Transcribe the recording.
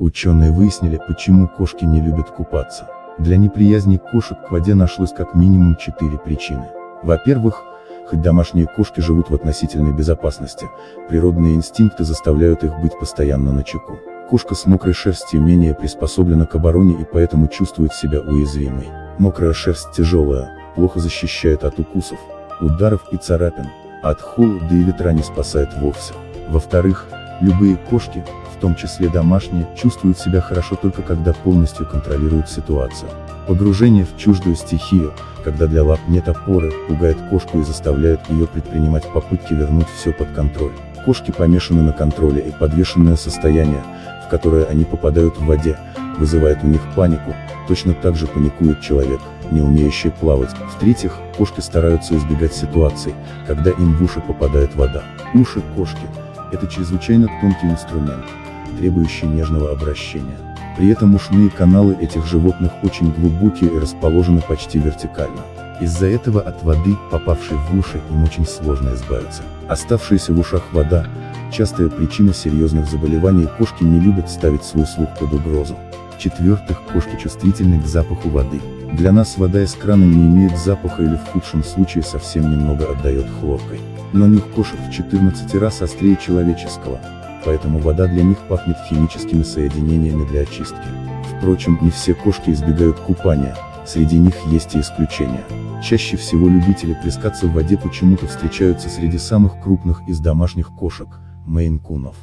Ученые выяснили, почему кошки не любят купаться. Для неприязни кошек к воде нашлось как минимум четыре причины. Во-первых, хоть домашние кошки живут в относительной безопасности, природные инстинкты заставляют их быть постоянно на чеку. Кошка с мокрой шерстью менее приспособлена к обороне и поэтому чувствует себя уязвимой. Мокрая шерсть тяжелая, плохо защищает от укусов, ударов и царапин, от холода и ветра не спасает вовсе. Во-вторых, любые кошки, в том числе домашние, чувствуют себя хорошо только когда полностью контролируют ситуацию. Погружение в чуждую стихию, когда для лап нет опоры, пугает кошку и заставляет ее предпринимать попытки вернуть все под контроль. Кошки помешаны на контроле и подвешенное состояние, в которое они попадают в воде, вызывает у них панику, точно так же паникует человек, не умеющий плавать. В-третьих, кошки стараются избегать ситуаций, когда им в уши попадает вода. Уши кошки – это чрезвычайно тонкий инструмент, требующий нежного обращения. При этом ушные каналы этих животных очень глубокие и расположены почти вертикально. Из-за этого от воды, попавшей в уши, им очень сложно избавиться. Оставшаяся в ушах вода – частая причина серьезных заболеваний кошки не любят ставить свой слух под угрозу. В-четвертых, кошки чувствительны к запаху воды. Для нас вода из крана не имеет запаха или в худшем случае совсем немного отдает хлоркой. Но нюх кошек в 14 раз острее человеческого, поэтому вода для них пахнет химическими соединениями для очистки. Впрочем, не все кошки избегают купания, среди них есть и исключения. Чаще всего любители плескаться в воде почему-то встречаются среди самых крупных из домашних кошек, мейн-кунов.